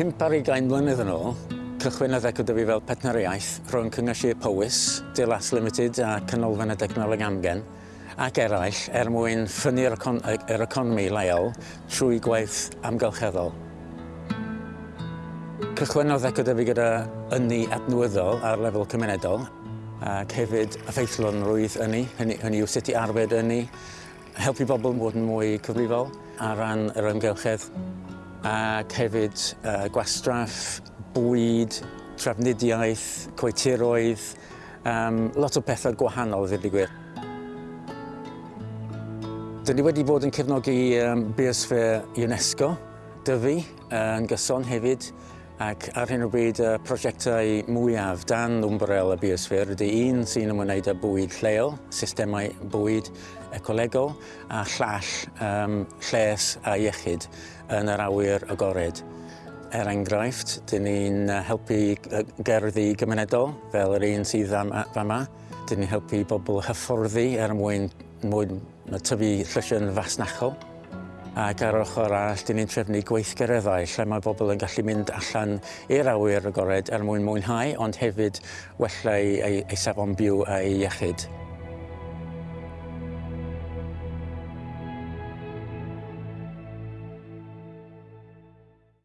pimp ar ugain mlynedd yn ôl, cychwynnodd Ecodyfu fel petnar iaith rhwng Cyngor Sir Powys, Dilas Limited a Canolfanna Degnoleg Amgen ac eraill er mwyn ffynnu'r econ er economi leol trwy gwaith amgylcheddol. Cychwynnodd Ecodyfu gyda ynni adnwyddol ar lefel cymunedol ac hefyd effeithlon rwydd ynni, hynny, hynny yw sut i arbed ynni, helpu bobl bod yn mwy cyfrifol ar ran yr ymgylchedd ac hefyd uh, gwastraff, bwyd, trafnidiaeth, coetiroedd, um, lot o pethau gwahanol ddweud i gwir. Dyn ni wedi bod yn cefnogi um, biosfer UNESCO, Dyfu, uh, yn gyson hefyd, ac ar hyn o bryd y prosiectau mwyaf dan ymbarel y biosfer ydy un sy'n ymwneud â bwyd lleol, systemau bwyd ecolegol a llall um, lles a iechyd yn yr awyr agored. Er enghraifft, dyn ni'n helpu gerddi gymunedol, fel yr un sydd fama. Dyn ni'n helpu bobl hyfforddi er mwyn, mwyn tyfu llysion fasnachol. Ac ar ochr arall, dyn ni'n trefnu gweithgareddau lle mae bobl yn gallu mynd allan i'r awyr agored er mwyn mwynhau, ond hefyd wella eu, eu, eu safon byw a'i iechyd.